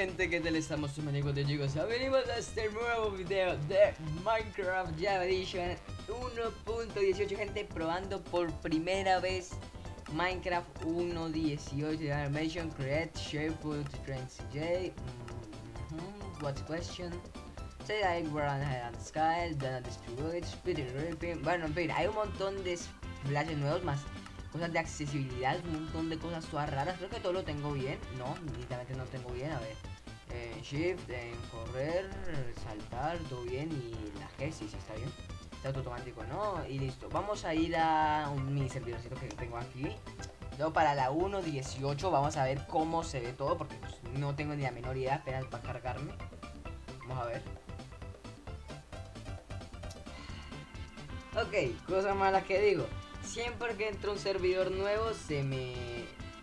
gente, ¿qué tal estamos amigos de chicos? Venimos a este nuevo video de Minecraft Java Edition 1.18 gente probando por primera vez Minecraft 1.18 Animation Create Share Put Trends J mm-hmm, What's question Say I run on Sky, Dana Distribute, Spirit Ripping Bueno, en fin, hay un montón de flashes nuevos más cosas de accesibilidad, un montón de cosas todas raras. Creo que todo lo tengo bien. No, literalmente no tengo bien. A ver. En shift, en correr, saltar, todo bien. Y la G, sí, sí, está bien. Está automático, ¿no? Y listo. Vamos a ir a un mini servidorcito que tengo aquí. Luego para la 1.18 vamos a ver cómo se ve todo. Porque pues, no tengo ni la menor idea. Apenas va a cargarme. Vamos a ver. Ok, cosa mala que digo siempre que entra un servidor nuevo se me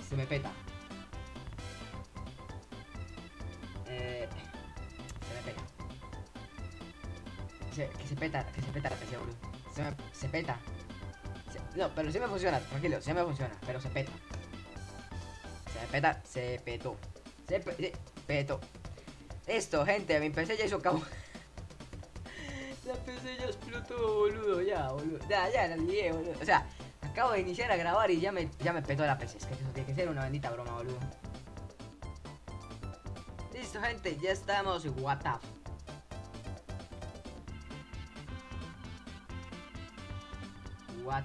se me peta. Que se peta, que se peta la PC, boludo. Se, peta. no, pero sí me funciona, tranquilo, sí me funciona, pero se peta. Se peta, se petó. Se, pe, se petó. Esto, gente, mi PC ya hizo cabo. La PC ya explotó, boludo, ya, boludo. Ya, ya, la lié, boludo. O sea, acabo de iniciar a grabar y ya me, ya me petó la PC. Es que eso tiene que ser una bendita broma, boludo. Listo, gente, ya estamos. What the What.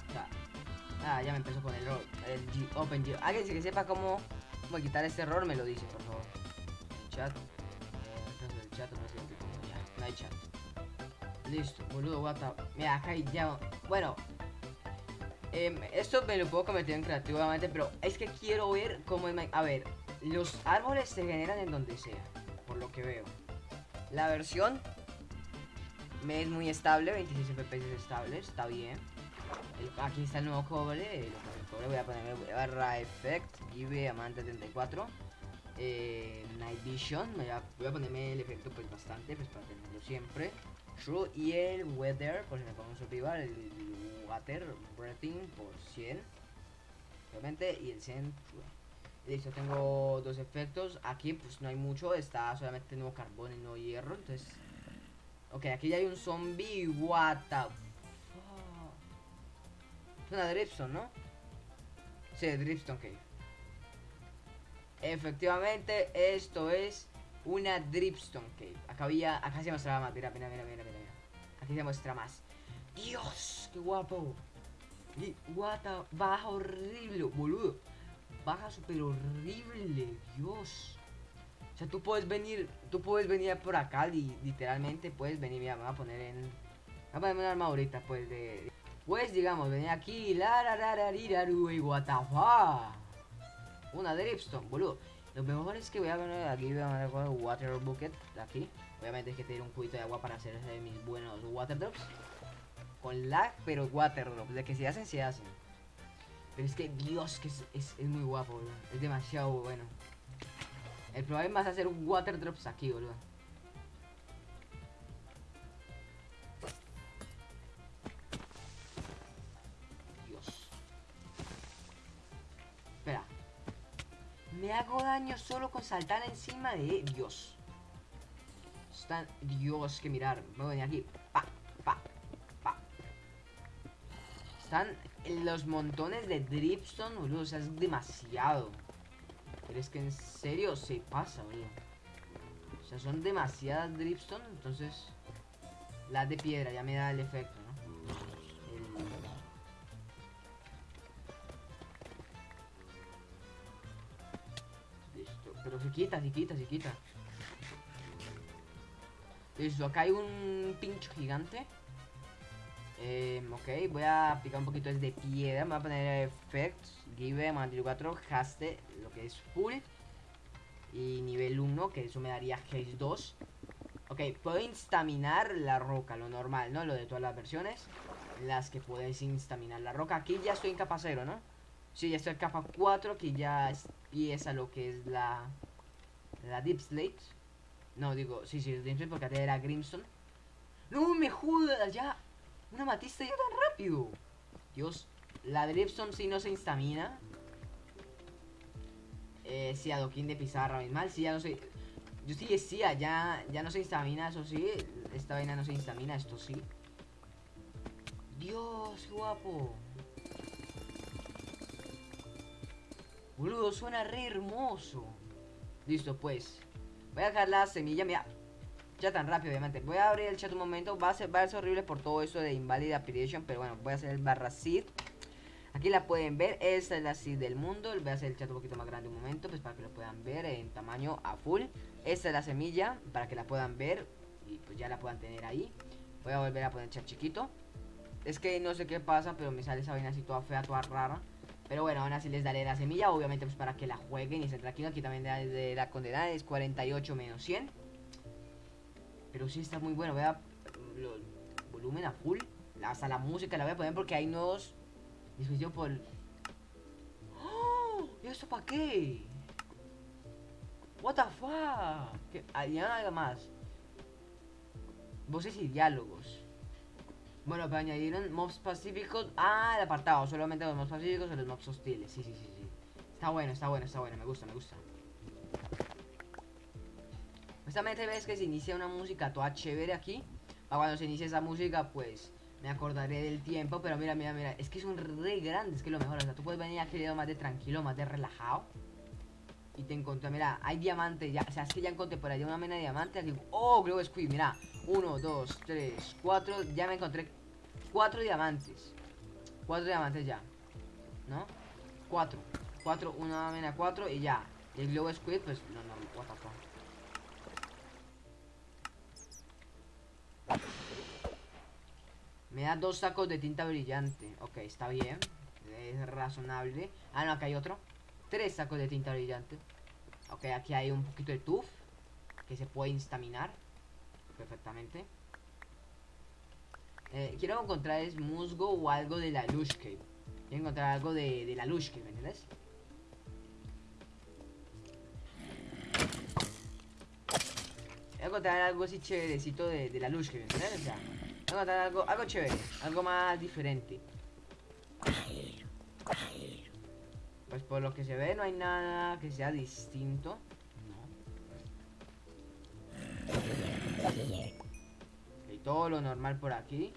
Ah, ya me empezó con el error. El G, Open G. Alguien que sepa cómo, cómo quitar este error me lo dice, por favor. Chat. Listo, boludo, what the... Mira, acá ya... Bueno, eh, esto me lo puedo cometer en creativamente, pero es que quiero ver cómo es... A ver, los árboles se generan en donde sea, por lo que veo. La versión me es muy estable, 26 FPS estable, está bien. Aquí está el nuevo cobre, el, cobre voy a ponerme barra effect, give amante 34. Eh, night vision, voy a, ponerme el efecto pues bastante, pues para tenerlo siempre. True y el weather, si me pongo survival, el, water breathing por 100. Obviamente, y el 100 Listo, tengo dos efectos. Aquí pues no hay mucho, está solamente nuevo carbón y nuevo hierro. Entonces. Ok, aquí ya hay un zombie. What the Una dripstone, ¿no? Sí, dripstone cave. Efectivamente, esto es una dripstone cave. Acá había, acá se mostraba más. Mira, mira, mira, mira, mira. Aquí se muestra más. Dios, qué guapo. Y guata, baja horrible, boludo. Baja súper horrible, Dios. O sea, tú puedes venir, tú puedes venir por acá, literalmente puedes venir, mira, me voy a poner en... Voy a ponerme una arma ahorita, pues, de... Pues, digamos, venir aquí, la la la la y fuck. Una dripstone, boludo. Lo mejor es que voy a poner aquí, voy a poner water bucket, aquí. Obviamente es que tener un cubito de agua para hacer mis buenos water drops con lag, pero Waterdrop. De que se hacen, se hacen. Pero es que, Dios, que es, es, muy guapo, boludo. Es demasiado bueno. El problema es hacer un Waterdrops aquí, boludo. Me hago daño solo con saltar encima de... Dios. Están... Dios, que mirar. Voy a venir aquí. Pa, pa, están los montones de dripstone, boludo. O sea, es demasiado. Pero es que en serio se pasa, boludo. O sea, son demasiadas dripstone. Entonces, las de piedra ya me da el efecto, Pero se quita, se quita, se quita. Listo, acá hay un pincho gigante. Eh, ok, voy a aplicar un poquito de piedra. Me voy a poner effects, give, 4, haste, lo que es full. Y nivel 1, que eso me daría haste 2. Ok, puedo instaminar la roca, lo normal, ¿no? Lo de todas las versiones. Las que puedes instaminar la roca. Aquí ya estoy en capa 0, ¿no? Sí, ya estoy en capa 4, que ya empieza lo que es la... La Deep Slate. No, digo, sí, sí, Deep Slate porque antes era Grimstone. ¡No me jodas! Ya una matista ya tan rápido. Dios, la Dripstone si no se instamina. Eh, si adoquín de pizarra mal, si ya no sé. Yo sí decía, ya, ya no se instamina, eso sí. Esta vaina no se instamina, esto sí. Dios, guapo. Boludo, suena re hermoso. Listo, pues. Voy a dejar la semilla, mira. Ya tan rápido, obviamente. Voy a abrir el chat un momento. Va a ser, va a ser horrible por todo eso de Invalid Apparition. Pero bueno, voy a hacer el barra seed. Aquí la pueden ver. Esta es la seed del mundo. Voy a hacer el chat un poquito más grande un momento. Pues para que lo puedan ver en tamaño a full. Esta es la semilla. Para que la puedan ver. Y pues ya la puedan tener ahí. Voy a volver a poner el chat chiquito. Es que no sé qué pasa, pero me sale esa vaina así toda fea, toda rara. Pero bueno, aún así les daré la semilla, obviamente pues para que la jueguen y se tranquilos. Aquí también de, la condena es 48 menos 100. Pero sí está muy bueno, vea volumen a full. Hasta la música la voy a poner porque hay nuevos dispositivos por... ¡Oh! ¿Y esto para qué? What the fuck? ¿Hay nada más? Voces y diálogos. Bueno, pero añadieron mobs pacíficos. Ah, el apartado. Solamente los mobs pacíficos o los mobs hostiles. Sí, sí, sí, sí. Está bueno, está bueno, está bueno. Me gusta, me gusta. Justamente ves que se inicia una música toda chévere aquí. Para cuando se inicie esa música, pues me acordaré del tiempo. Pero mira, mira, mira. Es que es un re grande. Es que lo mejor. O sea, tú puedes venir aquí más de tranquilo, más de relajado. Y te encontré, mira, hay diamantes ya. O sea, es que ya encontré por allá una mena de diamantes. Aquí. Oh, Glow Squid, mira. Uno, dos, tres, cuatro. Ya me encontré cuatro diamantes. Cuatro diamantes ya. ¿No? Cuatro. Cuatro, una mena cuatro y ya. el Glow Squid, pues no, no, what the fuck. Me da dos sacos de tinta brillante. Ok, está bien. Es razonable. Ah, no, acá hay otro. Tres sacos de tinta brillante. Ok, aquí hay un poquito de tuf. Que se puede instaminar. Perfectamente. Eh, quiero encontrar es musgo o algo de la Lushke. Quiero encontrar algo de, de la ¿me entiendes? Voy a encontrar algo así chéverecito de, de la. O sea, voy a encontrar algo, algo chévere, algo más diferente. Pues por lo que se ve no hay nada que sea distinto. No. Todo lo normal por aquí.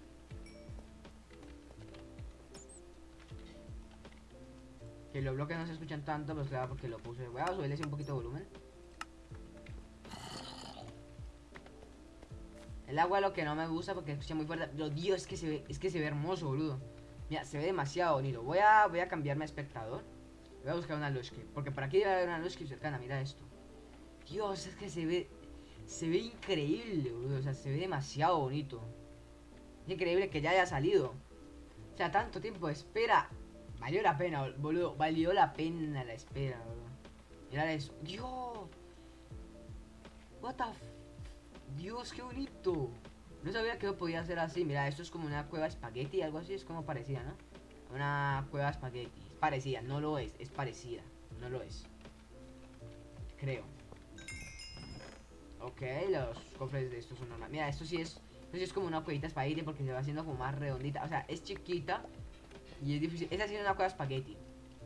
Que los bloques no se escuchan tanto, pues claro, porque lo puse. Voy a subirles un poquito de volumen. El agua lo que no me gusta porque escucha muy fuerte. Pero Dios, es que se ve, es que se ve hermoso, boludo. Mira, se ve demasiado bonito. Voy a, voy a cambiarme a espectador. Voy a buscar una Lushki. Porque por aquí debe haber una Lushki cercana. Mira esto. Dios, es que se ve. Se ve increíble, boludo. O sea, se ve demasiado bonito. Es increíble que ya haya salido. O sea, tanto tiempo de espera. Valió la pena, boludo. Valió la pena la espera, boludo. Mirad eso. Dios. What the Dios, qué bonito. No sabía que podía ser así. Mira, esto es como una cueva espagueti, algo así. Es como parecida, ¿no? Una cueva espagueti parecida, no lo es, es parecida, no lo es. Creo. Ok, los cofres de estos son normales. Mira, esto sí es, esto sí es como una cuevita espagueti porque se va haciendo como más redondita. O sea, es chiquita y es difícil. Esta sí es una cueva espagueti.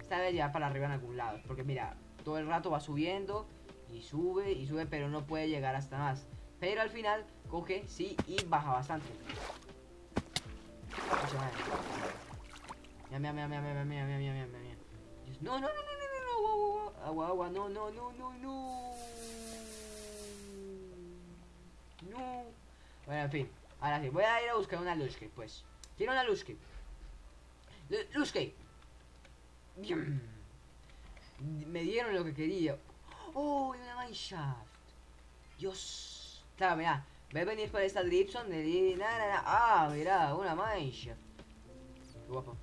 Esta debe llevar para arriba en algún lado. Porque mira, todo el rato va subiendo y sube y sube, pero no puede llegar hasta más. Pero al final coge, sí, y baja bastante. Mira, mira, mira, mira, mira, mira, mira, mira, mira, mira. No, no, no, no, no, no, agua, agua, no, no, no, no, no. No. Bueno, en fin. Ahora sí, voy a ir a buscar una Lushke, pues. Quiero una Lushke. Lushke. Me dieron lo que quería. Oh, una mineshaft. Dios. Claro, mira. Voy a venir por esta Dripson de... Ah, mira, una mineshaft. Qué guapo.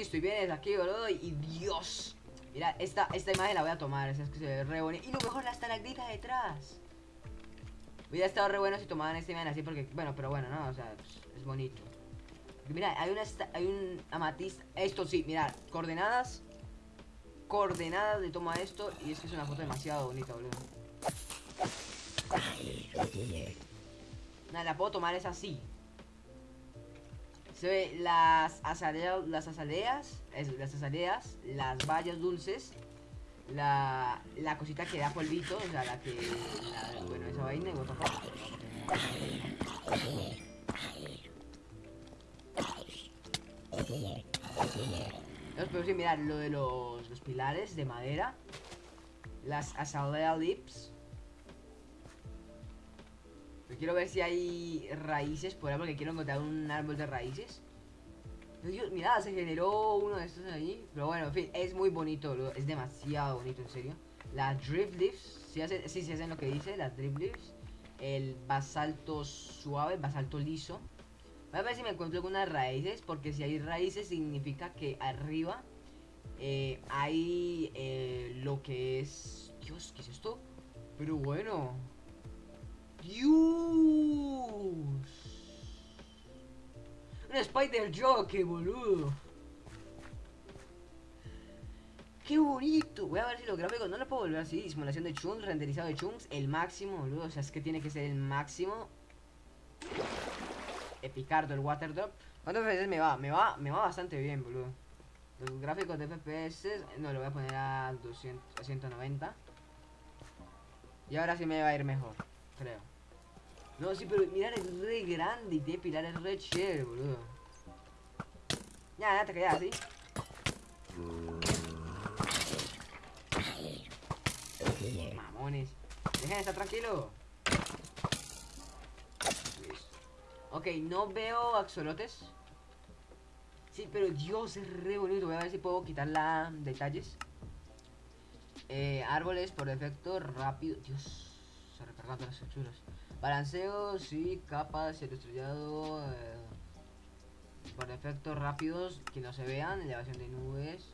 Listo, y vienes aquí, boludo, y Dios. Mira, esta, esta imagen la voy a tomar, esa es que se ve re bonita. Y lo mejor, la estalactita detrás. Hubiera estado re bueno si tomaban esta imagen así porque, bueno, pero bueno, no, o sea, es bonito. mira, hay una hay un amatista. Esto sí, mira, coordenadas. Coordenadas de toma esto. Y es que es una foto demasiado bonita, boludo. Nada, la puedo tomar es así. Se ve las azaleas, las azaleas, las azaleas, las bayas dulces, la, la cosita que da polvito, o sea, la que, bueno, esa vaina y what the fuck. Entonces, sí, mirar lo de los, los pilares de madera, las azalea lips. Quiero ver si hay raíces por ahí, porque quiero encontrar un árbol de raíces. Dios, mira, se generó uno de estos ahí. Pero bueno, en fin, es muy bonito, Es demasiado bonito, en serio. Las drift leaves, si hacen, sí hacen lo que dice, las drift leaves. El basalto suave, basalto liso. Voy a ver si me encuentro con unas raíces, porque si hay raíces significa que arriba eh, hay eh, lo que es... Dios, ¿qué es esto? Pero bueno. Dios. Un Spider Jockey, boludo. Qué bonito. Voy a ver si los gráficos no lo puedo volver así. Simulación de chunks, renderizado de chunks, el máximo, boludo. O sea, es que tiene que ser el máximo. Epicardo, el Waterdrop. ¿Cuántos FPS me va? Me va, me va bastante bien, boludo. Los gráficos de FPS, no, lo voy a poner a 200, a 190. Y ahora sí me va a ir mejor, creo. No, sí, pero mirar es re grande y tiene pilares re chévere, boludo. Ya, ya te quedas así. Mamones. Dejen de estar tranquilo. Ok, no veo axolotes. Sí, pero Dios, es re bonito. Voy a ver si puedo quitar la detalles. Eh, árboles por defecto, rápido. Dios, se recargan todas las texturas. Balanceo, sí, capas, cielo estrellado. eh, por defecto, rápidos, que no se vean. Elevación de nubes.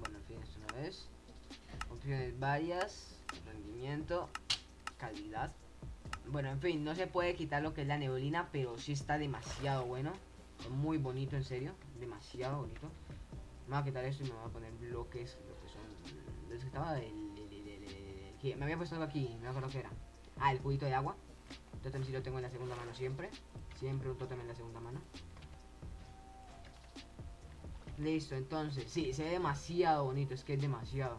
bueno, en fin, esto no es. Opciones varias. Rendimiento. Calidad. Bueno, en fin, no se puede quitar lo que es la neblina, pero sí está demasiado bueno. Muy bonito, en serio. Demasiado bonito. Me voy a quitar esto y me voy a poner bloques. Lo que son. Los que estaba el, el- el- el- el- me había puesto algo aquí, no me acuerdo qué era. Ah, el cubito de agua. Totem sí lo tengo en la segunda mano siempre. Siempre un totem en la segunda mano. Listo, entonces, sí, se ve demasiado bonito, es que es demasiado.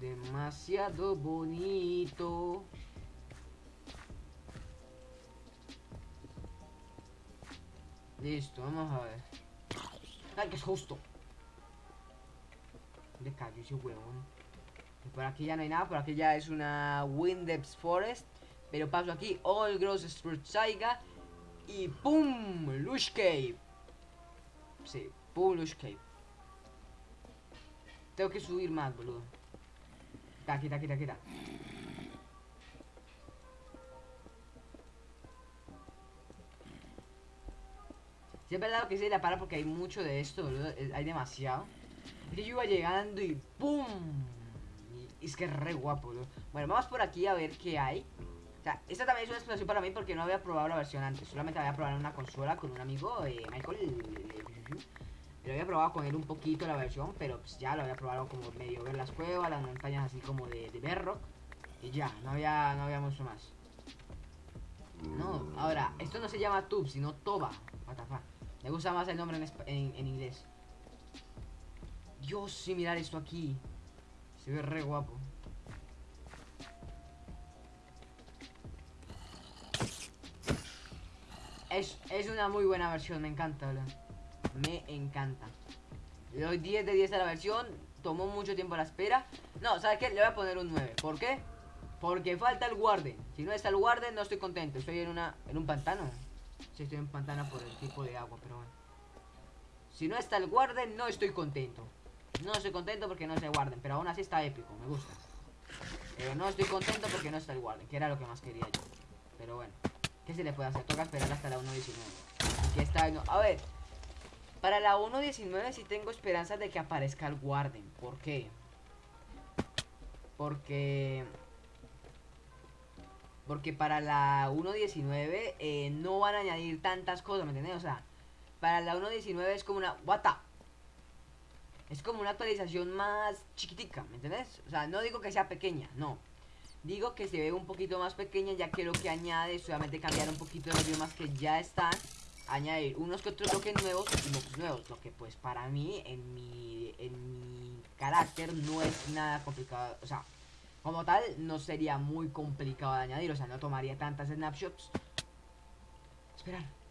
Demasiado bonito. Listo, vamos a ver. Ay, que es justo. Le cayó ese huevón. Por aquí ya no hay nada, por aquí ya es una Windeps Forest. Pero paso aquí, All Gross Saiga. Y ¡pum! Lush Cave. Sí, ¡pum! Lush Cave. Tengo que subir más, boludo. Quita, quita, quita, quita. Es verdad lo que se la para porque hay mucho de esto, boludo. es- Hay demasiado. Es yo iba llegando y ¡pum! Es que es re guapo, boludo. Bueno, vamos por aquí a ver qué hay. O sea, esta también es una exploración para mí porque no había probado la versión antes. Solamente había probado en una consola con un amigo, eh, Michael. Lo había probado con él un poquito la versión, pero pues ya lo había probado como medio ver las cuevas, las montañas así como de, de Bedrock. Y ya, no había, no había mucho más. No, ahora, esto no se llama Tube, sino Toba. What. Me gusta más el nombre en, en- en inglés. Dios, sí, mirar esto aquí. Se ve re guapo. Es, es una muy buena versión, me encanta. Me encanta. Le doy 10 de 10 a la versión. Tomó mucho tiempo la espera. No, ¿sabes qué? Le voy a poner un 9. ¿Por qué? Porque falta el guarden. Si no está el guarden, no estoy contento. Estoy en una en un pantano. Sí, estoy en pantano por el tipo de agua, pero bueno. Si no está el guarden, no estoy contento. No estoy contento porque no está el guarden, pero aún así está épico, me gusta. Pero no estoy contento porque no está el guarden, que era lo que más quería yo. Pero bueno, ¿qué se le puede hacer? Toca esperar hasta la 1.19. Que está no. A ver, para la 1.19 sí tengo esperanzas de que aparezca el guarden. ¿Por qué? Porque porque para la 1.19 eh, no van a añadir tantas cosas, ¿me entiendes? O sea, para la 1.19 es como una... What? Es como una actualización más chiquitica, ¿me entiendes? O sea, no digo que sea pequeña, no. Digo que se ve un poquito más pequeña ya que lo que añade solamente cambiar un poquito los idiomas que ya están añadir unos que otros bloques nuevos y mobs nuevos. Lo que pues para mí, en mi, en mi carácter, no es nada complicado. O sea, como tal, no sería muy complicado de añadir. O sea, no tomaría tantas snapshots. Esperar.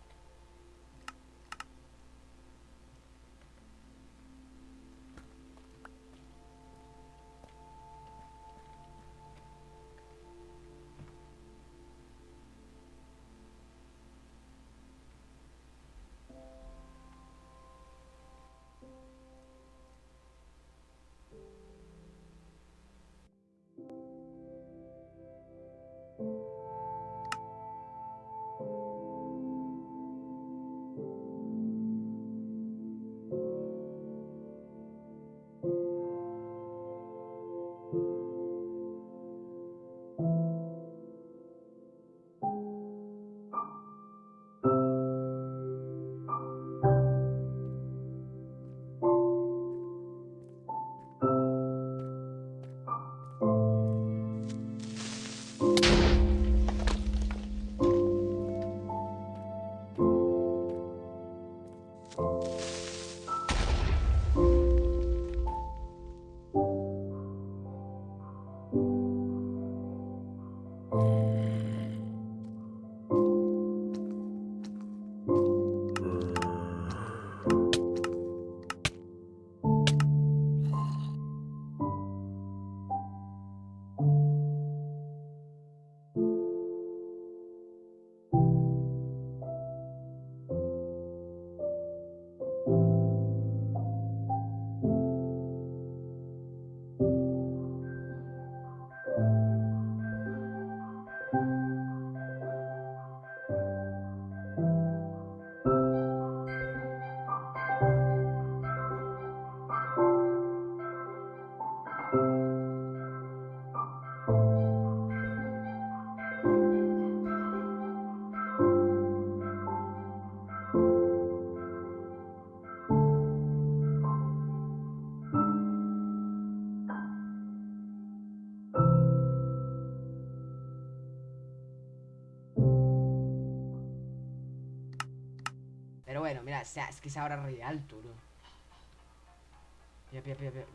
O sea, es que es ahora re alto, bro.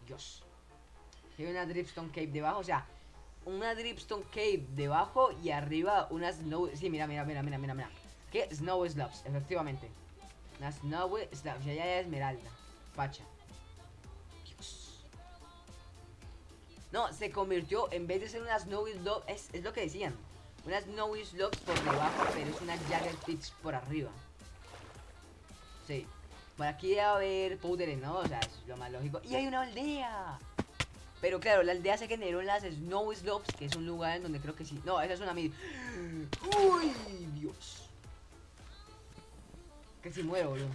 Dios. Hay una Dripstone Cave debajo, o sea, una Dripstone Cave debajo y arriba una Snow... Sí, mira, mira, mira, mira, mira, mira. ¿Qué? Snow Slopes, efectivamente. Una Snow Slopes, ya hay esmeralda. Pacha. Dios. No, se convirtió, en vez de ser una Snowy Slope, es, es lo que decían. Una Snowy Slopes por debajo, pero es una Jagger Pits por arriba. Sí. Por aquí debe haber powders, ¿no? O sea, es lo más lógico. ¡Y hay una aldea! Pero claro, la aldea se generó en las Snow Slopes, que es un lugar en donde creo que sí. No, esa es una mid. ¡Uy! Dios. Que si muero, boludo.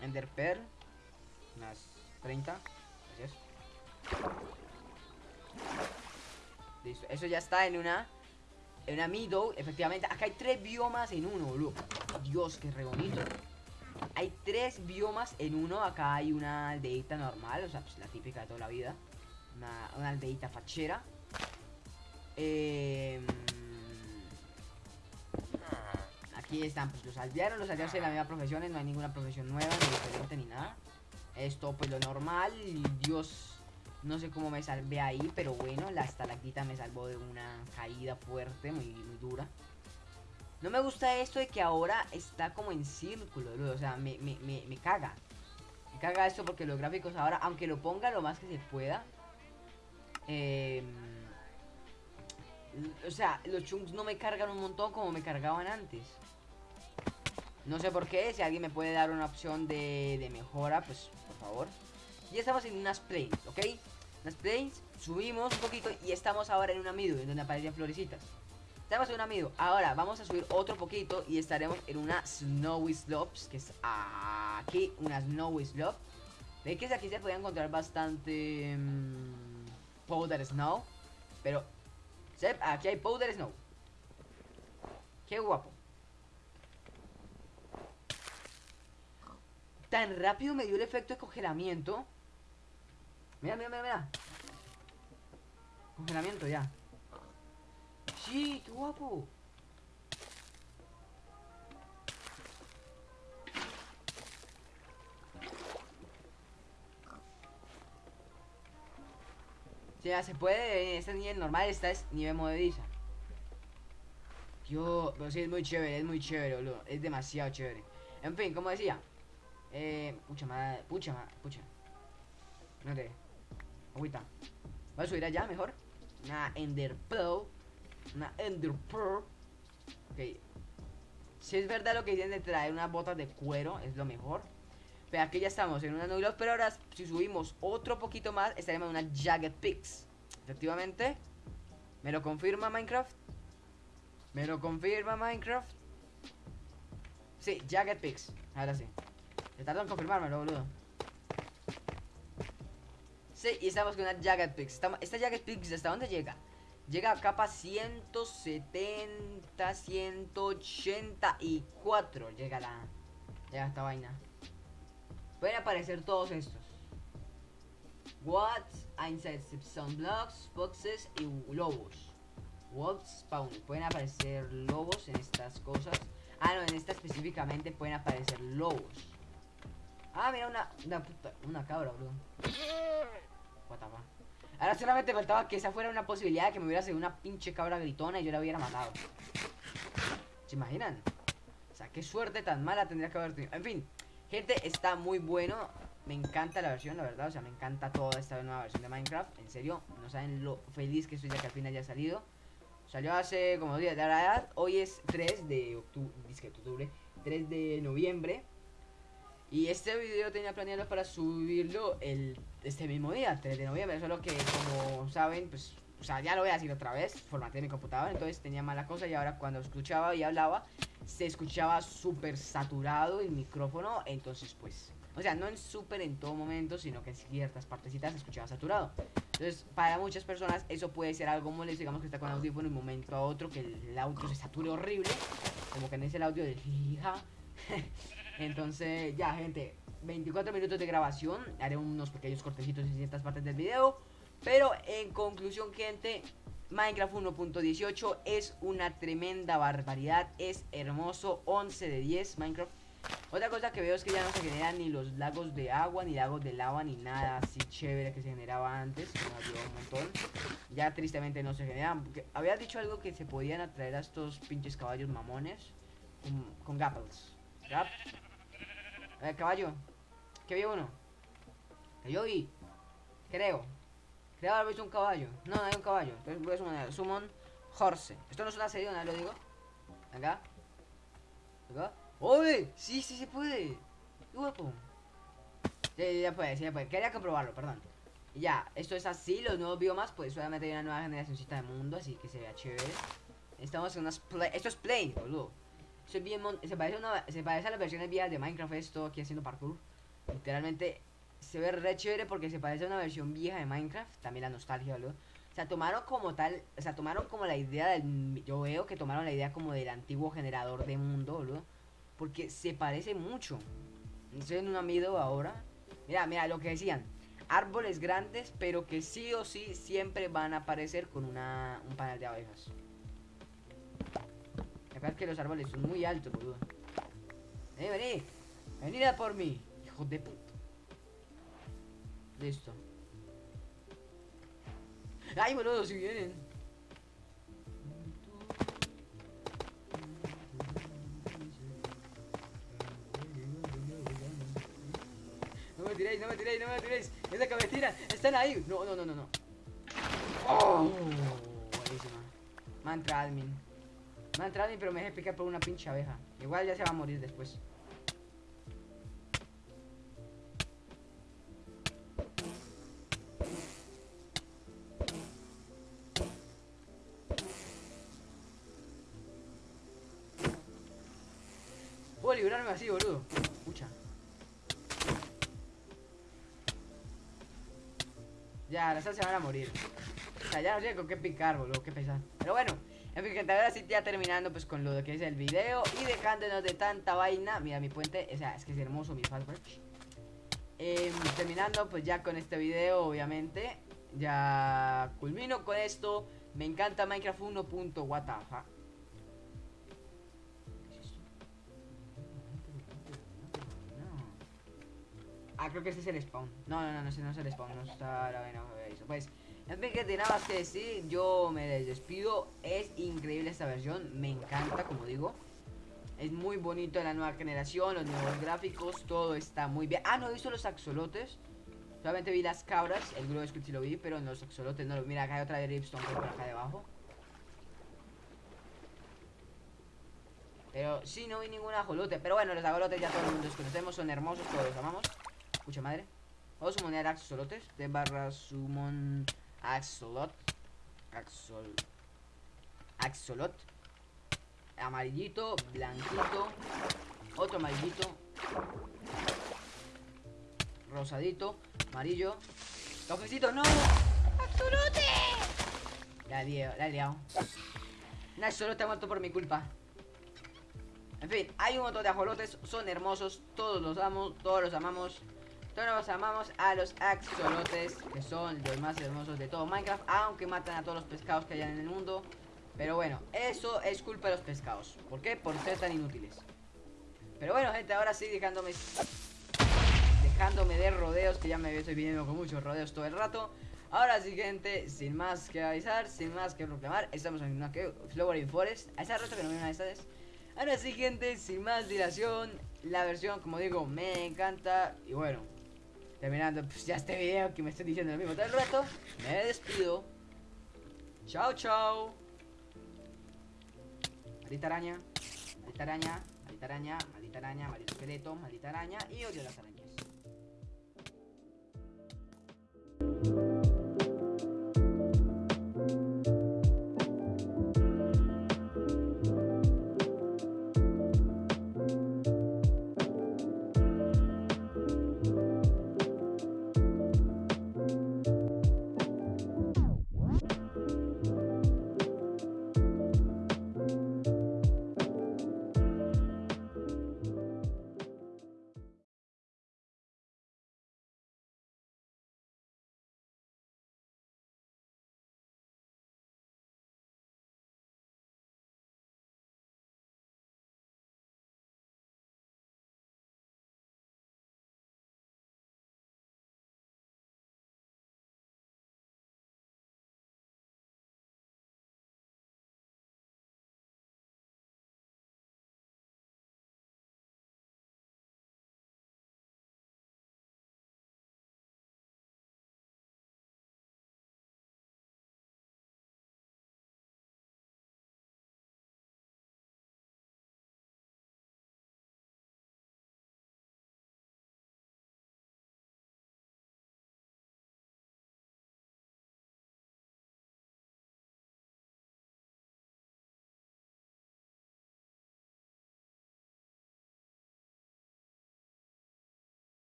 Ender Pearl. Unas 30. Gracias. Listo. Eso ya está en una. En una Meadow, efectivamente. Acá hay tres biomas en uno, boludo. Dios, qué re bonito. Hay tres biomas en uno. Acá hay una aldeita normal, o sea, pues la típica de toda la vida. Una, una aldeita fachera. Eh, aquí están pues los aldeanos. Los aldeanos tienen la misma profesión, no hay ninguna profesión nueva, ni diferente, ni nada. Esto pues lo normal. Dios, no sé cómo me salvé ahí, pero bueno, la estalactita me salvó de una caída fuerte, muy, muy dura. No me gusta esto de que ahora está como en círculo, o sea, me, me, me, me caga. Me caga esto porque los gráficos ahora, aunque lo ponga lo más que se pueda, eh, o sea, los chunks no me cargan un montón como me cargaban antes. No sé por qué, si alguien me puede dar una opción de, de mejora, pues por favor. Y estamos en unas plains, ¿ok? Unas plains, subimos un poquito y estamos ahora en una mido, en donde aparecen florecitas. Estamos en una mido. Ahora vamos a subir otro poquito y estaremos en una snowy slopes, que es aquí, una snowy slope. Ve que aquí se puede encontrar bastante mmm, powder snow, pero aquí hay powder snow. Qué guapo. Tan rápido me dio el efecto de congelamiento. Mira, mira, mira, mira. Congelamiento ya. Sí, qué guapo. O sea, se puede, este nivel normal, esta es nivel movediza. Yo, pero sí es muy chévere, es muy chévere, boludo. Es demasiado chévere. En fin, como decía. Eh, pucha madre, pucha madre, pucha. No te. Agüita. Voy a subir allá mejor. Una Ender Pearl. Una Ender Pearl. Ok. Si es verdad lo que dicen de traer unas botas de cuero, es lo mejor. Pero aquí ya estamos en una nubla. Pero ahora, si subimos otro poquito más, estaremos en una Jagged Peaks. Efectivamente. ¿Me lo confirma Minecraft? ¿Me lo confirma Minecraft? Sí, Jagged Peaks. Ahora sí. Se tardó en confirmármelo, boludo. Y estamos con una Jagged. Estamos, esta Jagged Peaks, ¿hasta dónde llega? Llega a capa 170, 184. Llega la. Llega esta vaina. Pueden aparecer todos estos. What? Inside blocks, boxes y lobos. Wolf spawn. Pueden aparecer lobos en estas cosas. Ah, no, en esta específicamente pueden aparecer lobos. Ah, mira, una, una, puta, una cabra, bro. Ahora solamente faltaba que esa fuera una posibilidad de que me hubiera sido una pinche cabra gritona y yo la hubiera matado. ¿Se imaginan? O sea, qué suerte tan mala tendría que haber tenido. En fin, gente, está muy bueno. Me encanta la versión, la verdad. O sea, me encanta toda esta nueva versión de Minecraft. En serio, no saben lo feliz que estoy ya que al fin haya salido. Salió hace como días de la edad. Hoy es 3 de octubre, octubre, 3 de noviembre. Y este video tenía planeado para subirlo el, este mismo día, 3 de noviembre. Solo que, como saben, pues, o sea, ya lo voy a decir otra vez. Formateé mi computadora, entonces tenía mala cosa. Y ahora, cuando escuchaba y hablaba, se escuchaba súper saturado el micrófono. Entonces, pues, o sea, no en súper en todo momento, sino que en ciertas partecitas se escuchaba saturado. Entonces, para muchas personas, eso puede ser algo molesto. Digamos que está con audífono de un momento a otro, que el audio se sature horrible. Como que no es el audio de hija. Entonces, ya, gente, 24 minutos de grabación. Haré unos pequeños cortecitos en ciertas partes del video. Pero en conclusión, gente, Minecraft 1.18 es una tremenda barbaridad. Es hermoso, 11 de 10 Minecraft. Otra cosa que veo es que ya no se generan ni los lagos de agua, ni lagos de lava, ni nada así chévere que se generaba antes. Un montón. Ya tristemente no se generan. había dicho algo que se podían atraer a estos pinches caballos mamones con, con gapples. ¿Gap? ver, caballo. ¿Qué vio uno? Que yo vi. Creo. Creo haber visto un caballo. No, no hay un caballo. Entonces voy a sumar. Summon Horse. Esto no es una serie, ¿no? Lo digo. Acá. Acá. ¡Oye! Sí, sí se puede. ¡Qué guapo! Sí, ya puede, sí, ya puede. Quería comprobarlo, perdón. ya, esto es así. Los nuevos biomas, pues solamente hay una nueva generacióncita de mundo. Así que se vea chévere. Estamos en unas. Esto es plain, boludo se parece, se parece a las versiones viejas de Minecraft esto aquí haciendo parkour. Literalmente se ve re chévere porque se parece a una versión vieja de Minecraft. También la nostalgia, boludo. O sea, tomaron como tal, o sea, tomaron como la idea del... Yo veo que tomaron la idea como del antiguo generador de mundo, boludo. Porque se parece mucho. Estoy en un amido ahora. Mira, mira, lo que decían. Árboles grandes, pero que sí o sí siempre van a aparecer con una, un panel de abejas. Que los árboles son muy altos, boludo. Eh, vení. Venid a por mí. Hijo de puta. Listo. Ay, boludo, si vienen. No me tiréis, no me tiréis, no me tiréis. Esa cabecita, están ahí. No, no, no, no, no. Oh, buenísima. Mantra admin. Me ha entrado pero me dejé picar por una pinche abeja. Igual ya se va a morir después. Puedo librarme así, boludo. Escucha. Ya, las se van a morir. O sea, ya no sé con qué picar, boludo. Qué pesar. Pero bueno. En fin, gente, ahora sí ya terminando pues con lo que es el video y dejándonos de tanta vaina. Mira mi puente, o sea, es que es hermoso mi fastbridge. Eh, terminando pues ya con este video, obviamente. Ya culmino con esto. Me encanta Minecraft 1. What the fuck. ¿Qué es esto? Ah, creo que este es el spawn. No, no, no, no, ese no es el spawn. No está la vaina. eso. Pues, en fin, que nada más que decir. Yo me despido. Es increíble esta versión. Me encanta, como digo. Es muy bonito la nueva generación, los nuevos gráficos, todo está muy bien. Ah, no he visto los axolotes. Solamente vi las cabras, el Grove Squid sí lo vi, pero en los axolotes no lo Mira, acá hay otra de Ripstone por acá debajo. Pero sí, no vi ningún ajolote. Pero bueno, los ajolotes ya todo el mundo los conocemos, son hermosos, todos los amamos. Escucha madre. Vamos a sumonear axolotes. De barra summon axolot. Axol. Axolot. Amarillito, blanquito. Otro amarillito. Rosadito, amarillo. Cafecito, no. ¡Axolote! La he la he liado. Un axolote ha muerto por mi culpa. En fin, hay un montón de ajolotes, son hermosos, todos los amo, todos los amamos. Todos los amamos a los axolotes, que son los más hermosos de todo Minecraft, aunque matan a todos los pescados que hay en el mundo. Pero bueno, eso es culpa de los pescados. ¿Por qué? Por ser tan inútiles. Pero bueno, gente, ahora sí dejándome dejándome de rodeos, que ya me estoy viniendo con muchos rodeos todo el rato. Ahora sí, gente, sin más que avisar, sin más que proclamar, estamos en una que Flowering Forest. A esa rota que no vi una de estas. Ahora sí, gente, sin más dilación, la versión, como digo, me encanta. Y bueno, terminando pues, ya este video que me estoy diciendo lo mismo todo el rato, me despido. Chao, chao. Maldita araña, maldita araña, maldita araña, maldita araña, maldito esqueleto, maldita araña y odio las arañas.